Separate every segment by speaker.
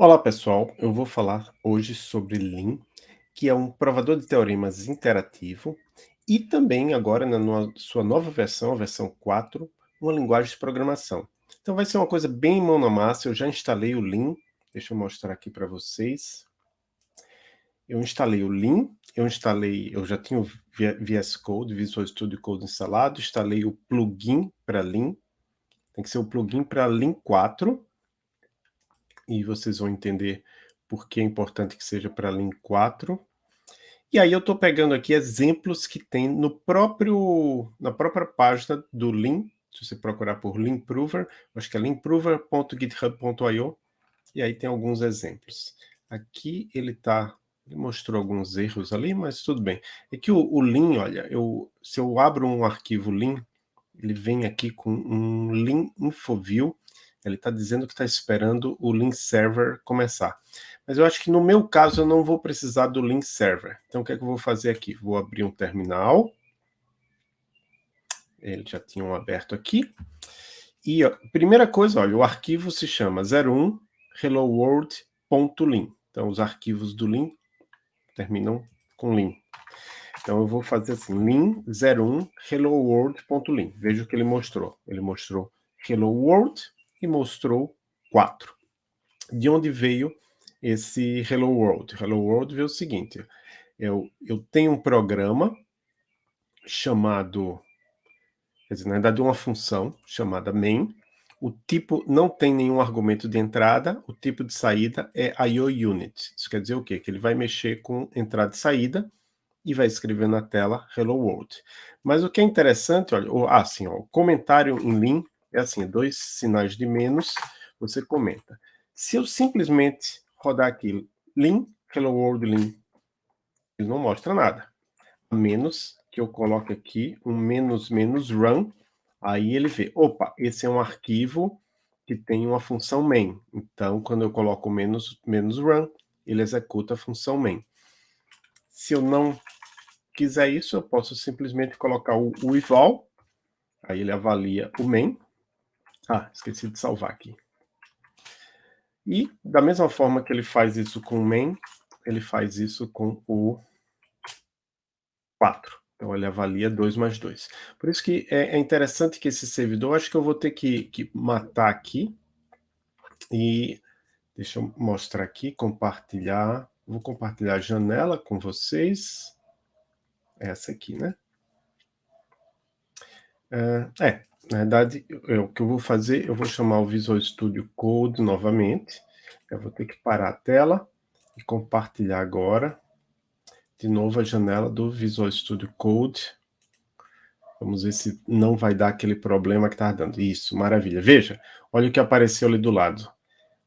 Speaker 1: Olá pessoal, eu vou falar hoje sobre Lean, que é um provador de teoremas interativo e também agora na no sua nova versão, a versão 4, uma linguagem de programação. Então vai ser uma coisa bem mão na massa, eu já instalei o Lean, deixa eu mostrar aqui para vocês. Eu instalei o Lean, eu instalei, eu já tinha o VS Code, Visual Studio Code instalado, instalei o plugin para Lean, tem que ser o plugin para Lean 4, e vocês vão entender por que é importante que seja para Lean 4. E aí eu estou pegando aqui exemplos que tem no próprio, na própria página do Lean, se você procurar por Leanprover, acho que é leanprover.github.io, e aí tem alguns exemplos. Aqui ele tá, ele mostrou alguns erros ali, mas tudo bem. É que o, o Lean, olha, eu, se eu abro um arquivo Lean, ele vem aqui com um Lean Infoview, ele está dizendo que está esperando o link server começar. Mas eu acho que no meu caso eu não vou precisar do link server. Então o que é que eu vou fazer aqui? Vou abrir um terminal. Ele já tinha um aberto aqui. E a primeira coisa, olha, o arquivo se chama 01 helloworld.lin. Então os arquivos do lin terminam com lin. Então eu vou fazer assim, lin 01 helloworld.lin. Veja o que ele mostrou. Ele mostrou hello world e mostrou 4. De onde veio esse Hello World? Hello World veio o seguinte, eu, eu tenho um programa chamado, quer dizer, na verdade uma função chamada main, o tipo não tem nenhum argumento de entrada, o tipo de saída é IOUnit. Isso quer dizer o quê? Que ele vai mexer com entrada e saída e vai escrever na tela Hello World. Mas o que é interessante, olha, o, ah, sim, ó, o comentário em Lean é assim, dois sinais de menos, você comenta. Se eu simplesmente rodar aqui lean, hello world lean, ele não mostra nada. A menos que eu coloque aqui um menos menos run, aí ele vê, opa, esse é um arquivo que tem uma função main. Então, quando eu coloco menos, menos run, ele executa a função main. Se eu não quiser isso, eu posso simplesmente colocar o, o eval, aí ele avalia o main, ah, esqueci de salvar aqui. E, da mesma forma que ele faz isso com o main, ele faz isso com o 4. Então, ele avalia 2 mais 2. Por isso que é, é, interessante que esse servidor, acho que eu vou ter que, que matar aqui. E deixa eu mostrar aqui, compartilhar. Vou compartilhar a janela com vocês. Essa aqui, né? É, é na verdade, eu, o que eu vou fazer, eu vou chamar o Visual Studio Code novamente. Eu vou ter que parar a tela e compartilhar agora. De novo a janela do Visual Studio Code. Vamos ver se não vai dar aquele problema que está dando. Isso, maravilha. Veja, olha o que apareceu ali do lado.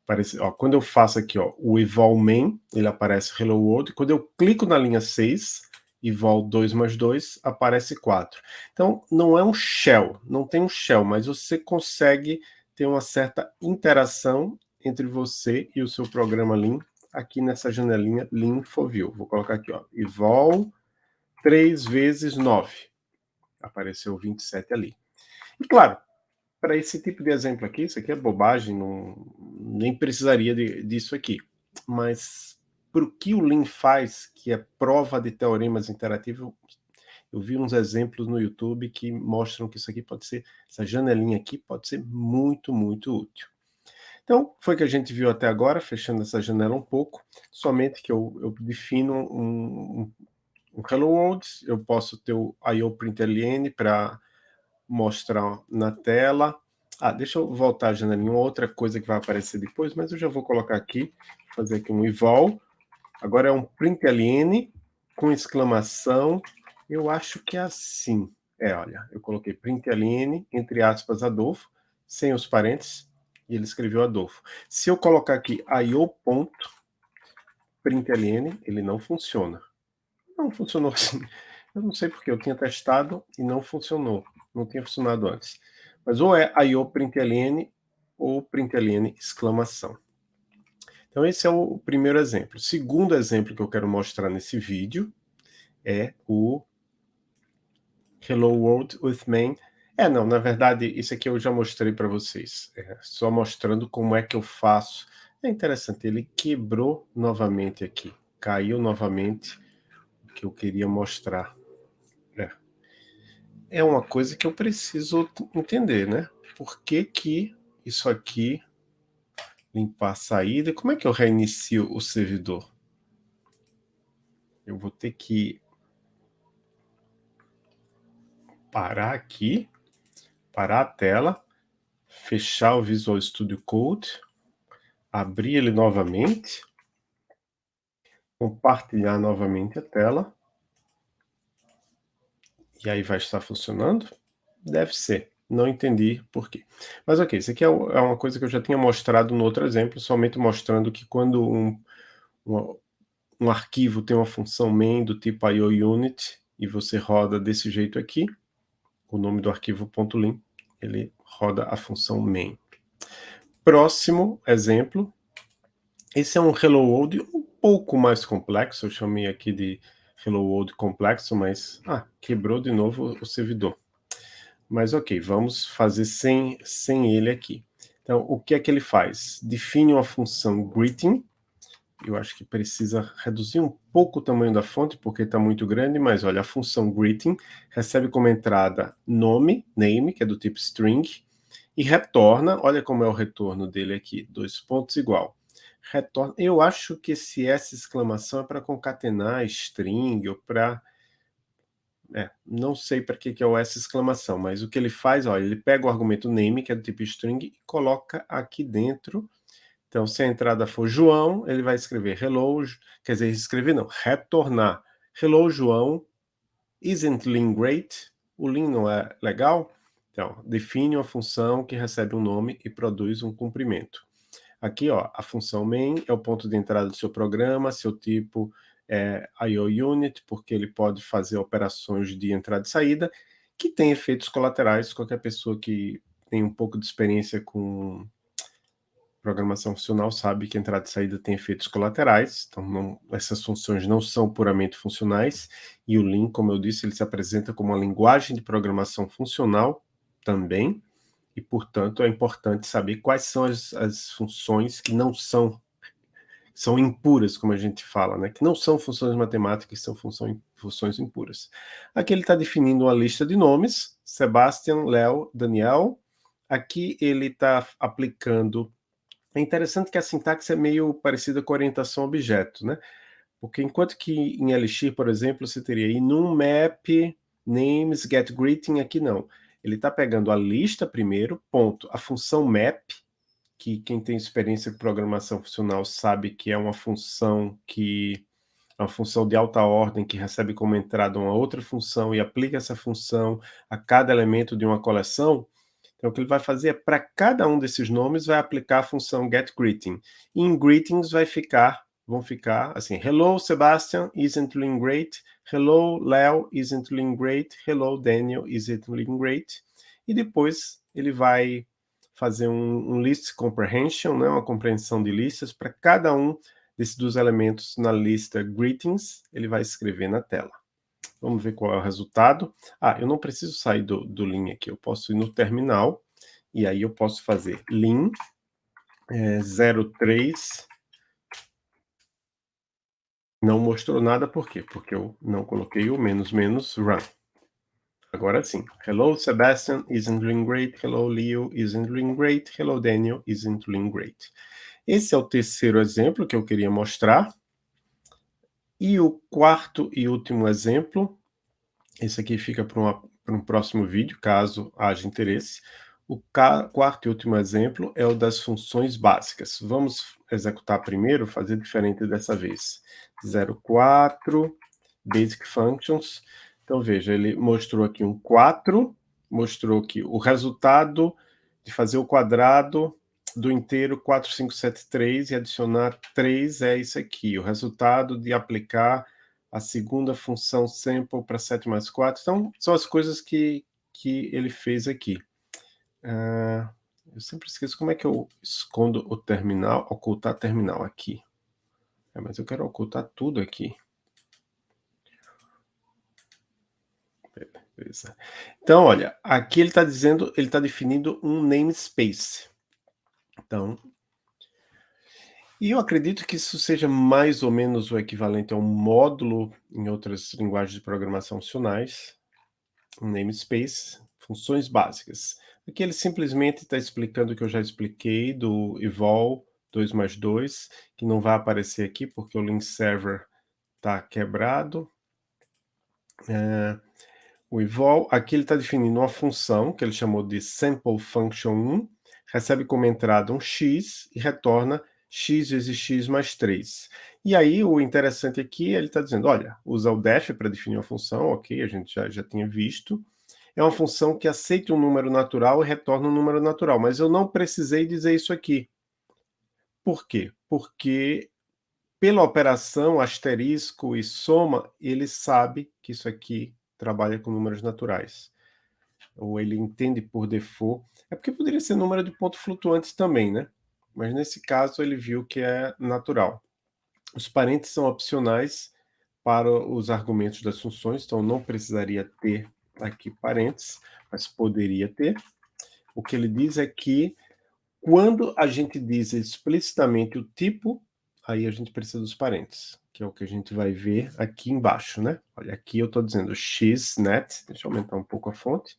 Speaker 1: Aparece, ó, quando eu faço aqui ó, o eval main, ele aparece hello world. Quando eu clico na linha 6, e vol 2 mais 2, aparece 4. Então, não é um shell, não tem um shell, mas você consegue ter uma certa interação entre você e o seu programa Lean aqui nessa janelinha Lean Infoview. Vou colocar aqui, ó, evol 3 vezes 9. Apareceu 27 ali. E claro, para esse tipo de exemplo aqui, isso aqui é bobagem, não, nem precisaria de, disso aqui. Mas para o que o Lean faz, que é prova de teoremas interativos, eu vi uns exemplos no YouTube que mostram que isso aqui pode ser, essa janelinha aqui pode ser muito, muito útil. Então, foi o que a gente viu até agora, fechando essa janela um pouco, somente que eu, eu defino um, um, Hello World, eu posso ter o IOPrintln para mostrar na tela. Ah, deixa eu voltar a janelinha, outra coisa que vai aparecer depois, mas eu já vou colocar aqui, fazer aqui um eval, Agora é um println com exclamação. Eu acho que é assim. É, olha, eu coloquei println, entre aspas, Adolfo, sem os parênteses, e ele escreveu Adolfo. Se eu colocar aqui io.println, ele não funciona. Não funcionou assim. Eu não sei porque eu tinha testado e não funcionou. Não tinha funcionado antes. Mas ou é io.println ou println exclamação. Então esse é o primeiro exemplo. O segundo exemplo que eu quero mostrar nesse vídeo é o Hello World with Main. É, não, na verdade, isso aqui eu já mostrei para vocês. É, só mostrando como é que eu faço É interessante, ele quebrou novamente aqui, caiu novamente o que eu queria mostrar. É. é uma coisa que eu preciso entender, né? Por que que isso aqui, limpar a saída, como é que eu reinicio o servidor? Eu vou ter que parar aqui, parar a tela, fechar o Visual Studio Code, abrir ele novamente, compartilhar novamente a tela, e aí vai estar funcionando? Deve ser, não entendi por quê. Mas ok, isso aqui é, é uma coisa que eu já tinha mostrado no outro exemplo, somente mostrando que quando um, um, um arquivo tem uma função main do tipo IOUnit, e você roda desse jeito aqui, o nome do arquivo .lim, ele roda a função main. Próximo exemplo, esse é um Hello World um pouco mais complexo, eu chamei aqui de Hello World complexo, mas ah, quebrou de novo o servidor. Mas ok, vamos fazer sem, sem ele aqui. Então, o que é que ele faz? Define uma função greeting, eu acho que precisa reduzir um pouco o tamanho da fonte, porque está muito grande, mas olha, a função greeting recebe como entrada nome, name, que é do tipo string, e retorna, olha como é o retorno dele aqui, dois pontos igual. Retorna, eu acho que esse S exclamação é para concatenar string ou para... É, não sei para que, que é o S exclamação, mas o que ele faz, olha, ele pega o argumento name, que é do tipo string, e coloca aqui dentro. Então, se a entrada for João, ele vai escrever hello, quer dizer, escrever não, retornar. Hello, João, isn't Lin great? O Lin não é legal? Então, define uma função que recebe um nome e produz um cumprimento. Aqui, ó, a função main é o ponto de entrada do seu programa, seu tipo é IOUnit, porque ele pode fazer operações de entrada e saída, que tem efeitos colaterais. Qualquer pessoa que tem um pouco de experiência com programação funcional sabe que entrada e saída tem efeitos colaterais, então não, essas funções não são puramente funcionais, e o Lean, como eu disse, ele se apresenta como uma linguagem de programação funcional, também, e, portanto, é importante saber quais são as, as funções que não são são impuras, como a gente fala, né? que não são funções matemáticas, são funções, impuras. Aqui ele está definindo uma lista de nomes, Sebastian, Léo, Daniel. Aqui ele está aplicando... É interessante que a sintaxe é meio parecida com orientação objeto, né? Porque enquanto que em Elixir, por exemplo, você teria enum map names get greeting, aqui não. Ele está pegando a lista primeiro, ponto. A função map, que quem tem experiência com programação funcional sabe que é uma função que é uma função de alta ordem que recebe como entrada uma outra função e aplica essa função a cada elemento de uma coleção. Então, o que ele vai fazer é, para cada um desses nomes, vai aplicar a função getGreeting. E em greetings vai ficar vão ficar assim, hello Sebastian, isn't doing great? Hello Leo, isn't doing great? Hello Daniel, isn't doing great? E depois ele vai fazer um, um list comprehension, né, uma compreensão de listas para cada um desses dois elementos na lista greetings, ele vai escrever na tela. Vamos ver qual é o resultado. Ah, eu não preciso sair do, do Lean aqui, eu posso ir no terminal, e aí eu posso fazer Lean é, 03 não mostrou nada, por quê? Porque eu não coloquei o menos menos run. Agora sim. Hello, Sebastian, isn't doing great. Hello, Leo, isn't doing great. Hello, Daniel, isn't doing great. Esse é o terceiro exemplo que eu queria mostrar. E o quarto e último exemplo, esse aqui fica para um próximo vídeo, caso haja interesse. O quarto e último exemplo é o das funções básicas. Vamos executar primeiro, fazer diferente dessa vez. 04, Basic Functions. Então, veja, ele mostrou aqui um 4, mostrou que o resultado de fazer o quadrado do inteiro 4573 e adicionar 3 é isso aqui. O resultado de aplicar a segunda função sample para 7 mais 4. Então, são as coisas que, que ele fez aqui. Uh, eu sempre esqueço como é que eu escondo o terminal, ocultar terminal aqui. É, mas eu quero ocultar tudo aqui. Beleza. Então, olha, aqui ele está dizendo, ele está definindo um namespace. Então, E eu acredito que isso seja mais ou menos o equivalente a um módulo em outras linguagens de programação funcionais, um namespace, funções básicas. Aqui ele simplesmente está explicando o que eu já expliquei do evol 2 mais 2, que não vai aparecer aqui porque o link server está quebrado. É, o evol, aqui ele está definindo uma função que ele chamou de sample function 1, recebe como entrada um x e retorna x vezes x mais 3. E aí o interessante aqui, ele está dizendo, olha, usa o def para definir uma função, ok, a gente já, já tinha visto, é uma função que aceita um número natural e retorna um número natural, mas eu não precisei dizer isso aqui. Por quê? Porque pela operação asterisco e soma, ele sabe que isso aqui trabalha com números naturais. Ou ele entende por default. É porque poderia ser número de pontos flutuantes também, né? Mas nesse caso ele viu que é natural. Os parênteses são opcionais para os argumentos das funções, então não precisaria ter aqui parênteses, mas poderia ter. O que ele diz é que quando a gente diz explicitamente o tipo, aí a gente precisa dos parênteses, que é o que a gente vai ver aqui embaixo, né? Olha, aqui eu estou dizendo xnet, deixa eu aumentar um pouco a fonte,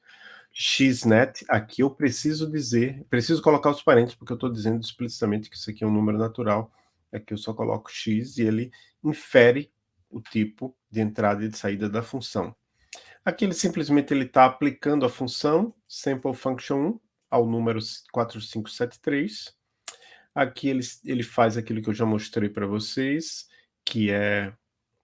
Speaker 1: xnet, aqui eu preciso dizer, preciso colocar os parênteses, porque eu estou dizendo explicitamente que isso aqui é um número natural, aqui eu só coloco x e ele infere o tipo de entrada e de saída da função. Aqui ele simplesmente está aplicando a função sample function 1 ao número 4573. Aqui ele, ele faz aquilo que eu já mostrei para vocês, que é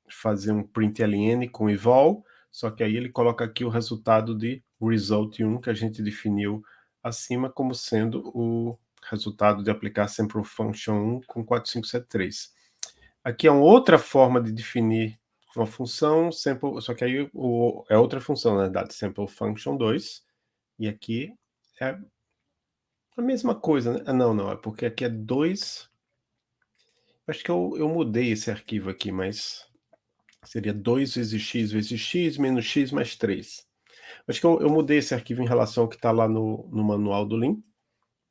Speaker 1: fazer um println com evol, só que aí ele coloca aqui o resultado de result1 que a gente definiu acima como sendo o resultado de aplicar sample function 1 com 4573. Aqui é uma outra forma de definir uma função sample, só que aí o, é outra função, né, dado sample function 2, e aqui é a mesma coisa, né? Ah, não, não, é porque aqui é 2, acho que eu, eu mudei esse arquivo aqui, mas seria 2 vezes x vezes x menos x mais 3. Acho que eu, eu mudei esse arquivo em relação ao que está lá no, no manual do Lean.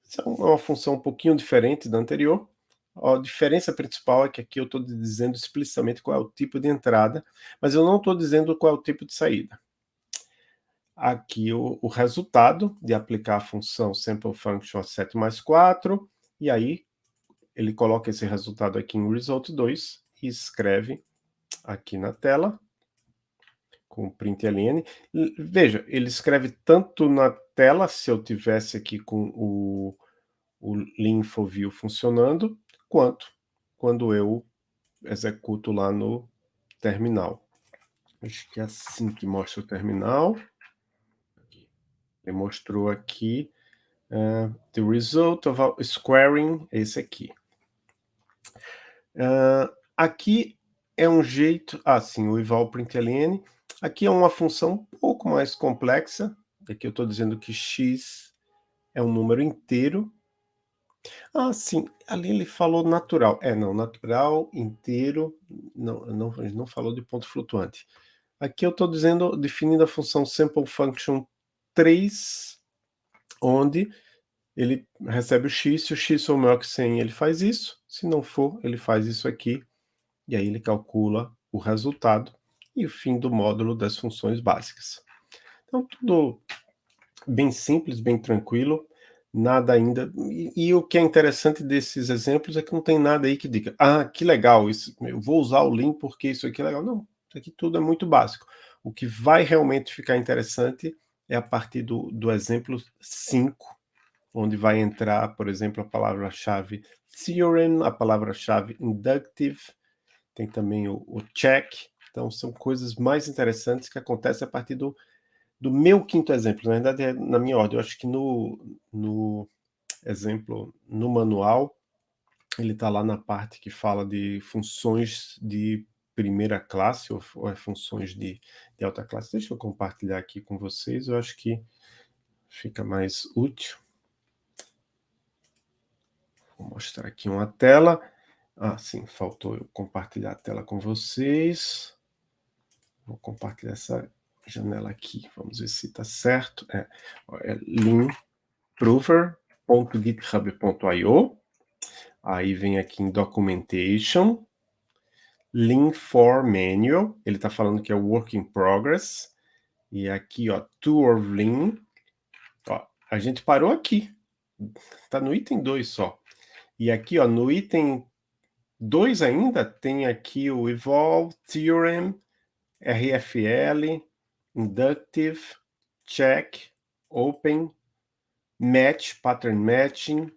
Speaker 1: Essa é uma função um pouquinho diferente da anterior, a diferença principal é que aqui eu estou dizendo explicitamente qual é o tipo de entrada, mas eu não estou dizendo qual é o tipo de saída. Aqui o, o resultado de aplicar a função sample function 7 mais 4, e aí ele coloca esse resultado aqui em result2 e escreve aqui na tela com println. Veja, ele escreve tanto na tela, se eu tivesse aqui com o, o Linfoview funcionando, quanto quando eu executo lá no terminal. Acho que é assim que mostra o terminal. Ele mostrou aqui uh, the result of squaring, esse aqui. Uh, aqui é um jeito, ah sim, o eval println. Aqui é uma função um pouco mais complexa. Aqui eu estou dizendo que x é um número inteiro ah, sim, ali ele falou natural. É, não, natural, inteiro, não, não, não falou de ponto flutuante. Aqui eu estou dizendo, definindo a função sample function 3, onde ele recebe o x, se o x for maior que 100, ele faz isso, se não for, ele faz isso aqui, e aí ele calcula o resultado e o fim do módulo das funções básicas. Então, tudo bem simples, bem tranquilo nada ainda. E, e, o que é interessante desses exemplos é que não tem nada aí que diga, ah, que legal, isso, eu vou usar o link porque isso aqui é legal. Não, isso aqui tudo é muito básico. O que vai realmente ficar interessante é a partir do, do exemplo 5, onde vai entrar, por exemplo, a palavra-chave theorem, a palavra-chave inductive, tem também o, o check. Então, são coisas mais interessantes que acontecem a partir do, do meu quinto exemplo, na verdade é na minha ordem, eu acho que no, no exemplo, no manual, ele está lá na parte que fala de funções de primeira classe, ou, ou é funções de, de alta classe. Deixa eu compartilhar aqui com vocês, eu acho que fica mais útil. Vou mostrar aqui uma tela. Ah, sim, faltou eu compartilhar a tela com vocês. Vou compartilhar essa janela aqui, vamos ver se está certo. É, é leanprover.github.io. Aí vem aqui em Documentation, Lean for Manual, ele está falando que é Work in Progress, e aqui, ó, Tour of Lean, ó, a gente parou aqui, tá no item 2 só. E aqui, ó, no item 2 ainda, tem aqui o Evolve, Theorem, RFL, Inductive, Check, Open, Match, Pattern Matching.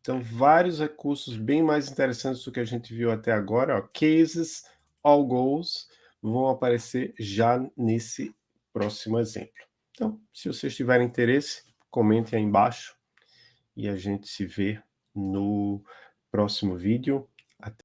Speaker 1: Então, vários recursos bem mais interessantes do que a gente viu até agora. Ó, cases, All Goals, vão aparecer já nesse próximo exemplo. Então, se vocês tiverem interesse, comentem aí embaixo e a gente se vê no próximo vídeo. Até